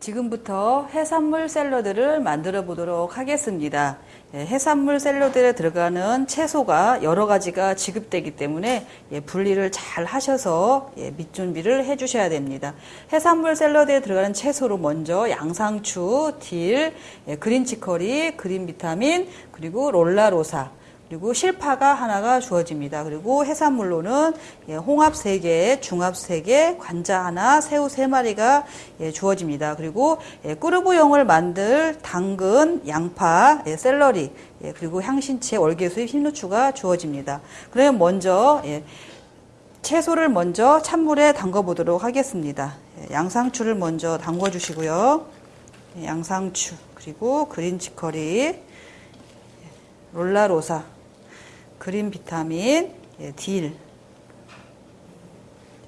지금부터 해산물 샐러드를 만들어 보도록 하겠습니다. 예, 해산물 샐러드에 들어가는 채소가 여러 가지가 지급되기 때문에 예, 분리를 잘 하셔서 예, 밑 준비를 해 주셔야 됩니다. 해산물 샐러드에 들어가는 채소로 먼저 양상추, 딜, 그린 치커리, 그린 비타민, 그리고 롤라로사, 그리고 실파가 하나가 주어집니다. 그리고 해산물로는 예, 홍합 3개, 중합 3개, 관자 하나, 새우 3마리가 예, 주어집니다. 그리고 예, 꾸르부용을 만들 당근, 양파, 샐러리, 그리고 향신채, 월계수잎, 흰누추가 주어집니다. 그러면 먼저 채소를 먼저 찬물에 담궈 보도록 하겠습니다. 양상추를 먼저 담궈 주시고요. 양상추, 그리고 그린 치커리, 롤라로사, 그린 비타민, 예, 딜,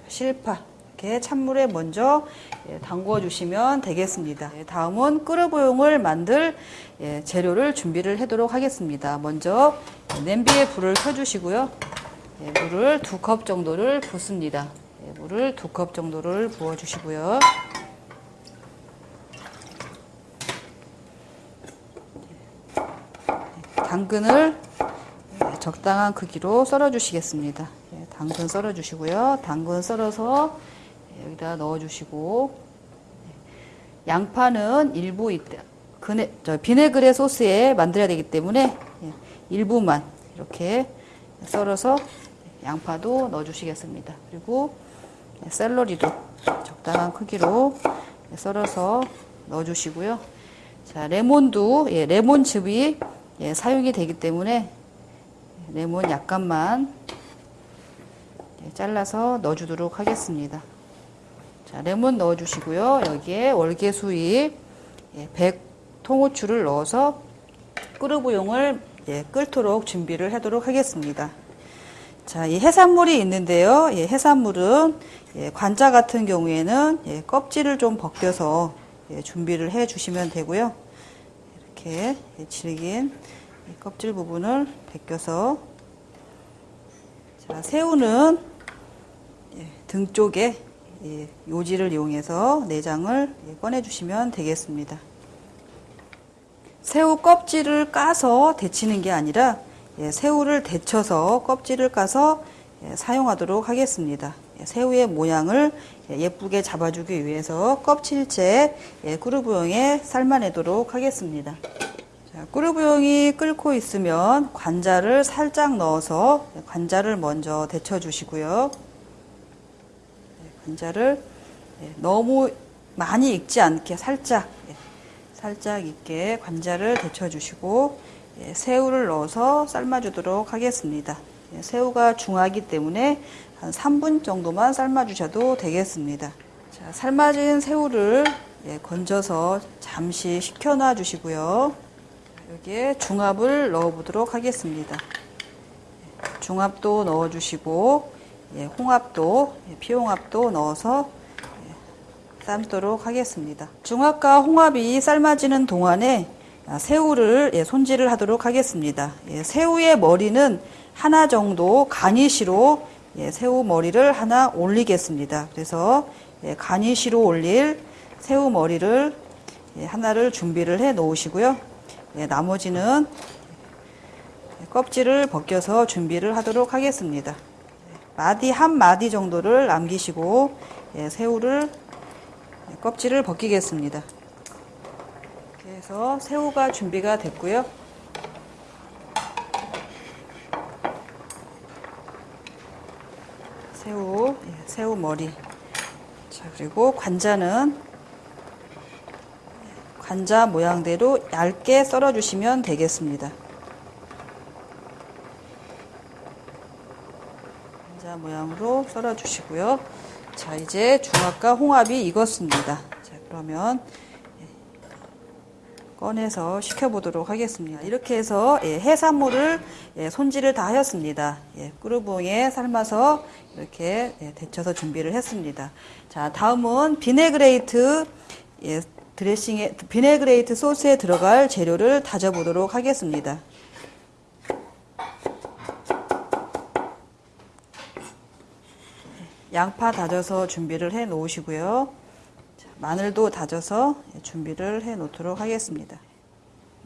실파 이렇게 찬물에 먼저 예, 담궈 주시면 되겠습니다. 예, 다음은 끓여보용을 만들 예, 재료를 준비를 하도록 하겠습니다. 먼저 냄비에 불을 켜주시고요. 예, 물을 두 컵 정도를 붓습니다. 예, 물을 두 컵 정도를 부어주시고요. 당근을 적당한 크기로 썰어 주시겠습니다. 예, 당근 썰어 주시고요. 당근 썰어서 여기다 넣어 주시고 예, 양파는 일부 이때 그네, 저 비네그레 소스에 만들어야 되기 때문에 예, 일부만 이렇게 썰어서 양파도 넣어 주시겠습니다. 그리고 샐러리도 적당한 크기로 썰어서 넣어 주시고요. 자, 레몬도 예, 레몬즙이 예, 사용이 되기 때문에 레몬 약간만 잘라서 넣어주도록 하겠습니다. 자, 레몬 넣어주시고요. 여기에 월계수잎 100 예, 통후추를 넣어서 끓으부용을 예, 끓도록 준비를 하도록 하겠습니다. 자, 이 해산물이 있는데요. 예, 해산물은 관자 같은 경우에는 껍질을 좀 벗겨서 준비를 해 주시면 되고요. 이렇게 질긴 껍질 부분을 벗겨서 자, 새우는 예, 등 쪽에 예, 요지를 이용해서 내장을 예, 꺼내 주시면 되겠습니다. 새우 껍질을 까서 데치는 게 아니라 새우를 데쳐서 껍질을 까서 사용하도록 하겠습니다. 새우의 모양을 예쁘게 잡아주기 위해서 껍질째 꾸르부용에 삶아내도록 하겠습니다. 꿀우부용이 끓고 있으면 관자를 살짝 넣어서 관자를 먼저 데쳐 주시고요. 네, 관자를 네, 너무 많이 익지 않게 살짝 네, 살짝 익게 관자를 데쳐 주시고 새우를 넣어서 삶아 주도록 하겠습니다. 새우가 중하기 때문에 한 3분 정도만 삶아 주셔도 되겠습니다. 자, 삶아진 새우를 건져서 잠시 식혀놔 주시고요. 여기에 중합을 넣어 보도록 하겠습니다. 중합도 넣어 주시고 예, 홍합도 예, 피홍합도 넣어서 예, 삶도록 하겠습니다. 중합과 홍합이 삶아지는 동안에 아, 새우를 예, 손질을 하도록 하겠습니다. 예, 새우의 머리는 하나 정도 가니시로 예, 새우 머리를 하나 올리겠습니다. 그래서 가니시로 올릴 새우 머리를 하나를 준비를 해 놓으시고요. 네, 나머지는 껍질을 벗겨서 준비를 하도록 하겠습니다. 마디 한 마디 정도를 남기시고 예, 새우를 껍질을 벗기겠습니다. 해서 새우가 준비가 됐고요. 새우, 예, 새우 머리. 자, 그리고 관자는 관자 모양대로 얇게 썰어 주시면 되겠습니다. 관자 모양으로 썰어 주시고요. 자, 이제 중합과 홍합이 익었습니다. 자, 그러면 예, 꺼내서 식혀보도록 하겠습니다. 이렇게 해서 예, 해산물을 예, 손질을 다 하였습니다. 꾸르봉에 삶아서 이렇게 데쳐서 준비를 했습니다. 자, 다음은 vinaigrette 드레싱에 vinaigrette 소스에 들어갈 재료를 다져보도록 하겠습니다. 양파 다져서 준비를 해 놓으시고요. 마늘도 다져서 준비를 해 놓도록 하겠습니다.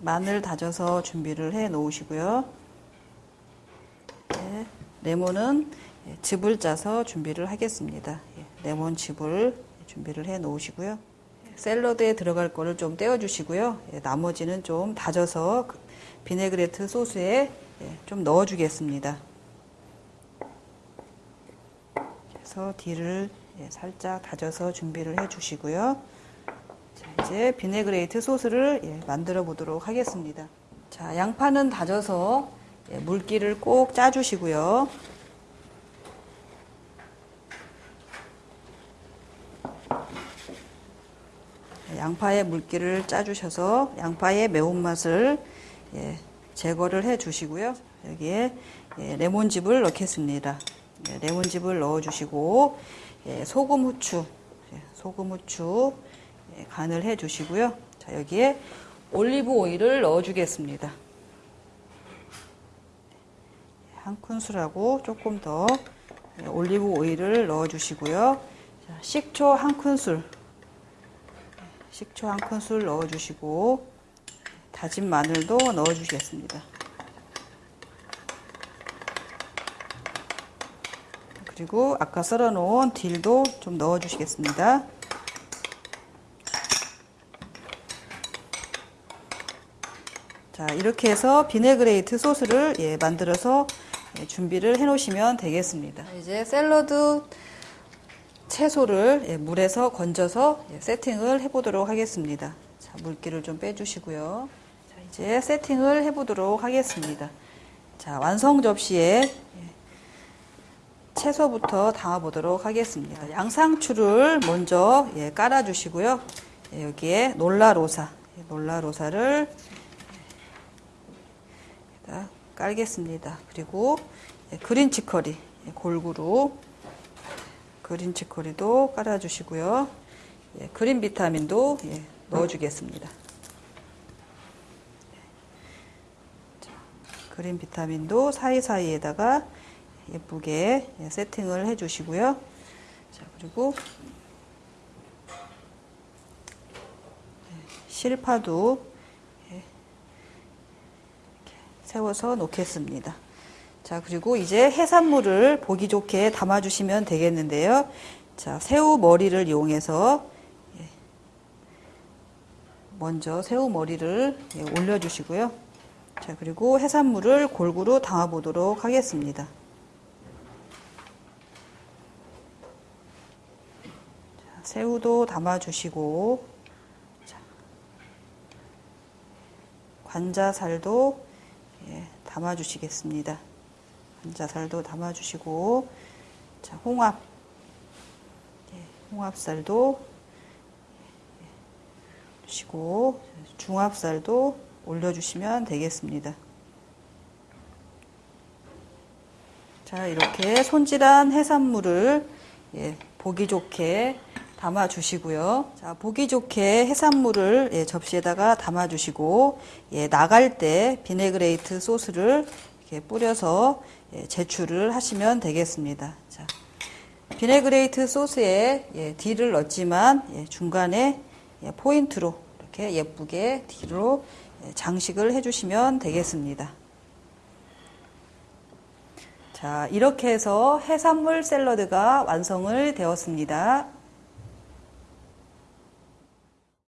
마늘 다져서 준비를 해 놓으시고요. 네, 레몬은 즙을 짜서 준비를 하겠습니다. 예, 레몬 즙을 준비를 해 놓으시고요. 샐러드에 들어갈 거를 좀 떼어 주시고요. 예, 나머지는 좀 다져서 그 비네그레트 소스에 예, 좀 넣어 주겠습니다. 그래서 딜을 예, 살짝 다져서 준비를 해 주시고요. 자, 이제 vinaigrette 소스를 예, 만들어 보도록 하겠습니다. 자, 양파는 다져서 예, 물기를 꼭 짜주시고요. 양파의 물기를 짜주셔서 양파의 매운맛을 예, 제거를 해 주시고요. 여기에 예, 레몬즙을 넣겠습니다. 예, 레몬즙을 넣어 주시고 예, 소금 후추 예, 소금 후추 예, 간을 해 주시고요. 자, 여기에 올리브 오일을 넣어 주겠습니다. 한 큰술하고 조금 더 예, 올리브 오일을 넣어 주시고요. 자, 식초 한 큰술 식초 한 큰술 넣어주시고 다진 마늘도 넣어주시겠습니다. 그리고 아까 썰어놓은 딜도 좀 넣어주시겠습니다. 자 이렇게 해서 vinaigrette 소스를 예, 만들어서 예, 준비를 해 놓으시면 되겠습니다. 이제 샐러드 채소를 예, 물에서 건져서 예, 세팅을 해보도록 하겠습니다. 자, 물기를 좀 빼주시고요. 자, 이제 세팅을 해보도록 하겠습니다. 자, 완성 접시에 예, 채소부터 담아보도록 하겠습니다. 양상추를 먼저 깔아주시고요. 여기에 놀라로사, 놀라로사를 깔겠습니다. 그리고 그린 치커리 골고루 그린 치커리도 깔아주시고요. 예, 그린 비타민도 예, 넣어주겠습니다. 자, 그린 비타민도 사이사이에다가 예쁘게 예, 세팅을 해주시고요. 자, 그리고 예, 실파도 예, 세워서 놓겠습니다. 자, 그리고 이제 해산물을 보기 좋게 담아주시면 되겠는데요. 자, 새우 머리를 이용해서 예, 먼저 새우 머리를 예, 올려주시고요. 자, 그리고 해산물을 골고루 담아보도록 하겠습니다. 자, 새우도 담아주시고, 자, 관자살도 예, 담아주시겠습니다. 감자살도 담아주시고 자 홍합 예, 홍합살도 예, 주시고 중합살도 올려주시면 되겠습니다. 자 이렇게 손질한 해산물을 예, 보기 좋게 담아 주시고요. 자, 보기 좋게 해산물을 예, 접시에다가 담아 주시고 예, 나갈 때 vinaigrette 소스를 이렇게 뿌려서 예, 제출을 하시면 되겠습니다. 자, vinaigrette 소스에 예, 딜을 넣었지만 예, 중간에 예, 포인트로 이렇게 예쁘게 딜로 예, 장식을 해주시면 되겠습니다. 자, 이렇게 해서 해산물 샐러드가 완성을 되었습니다.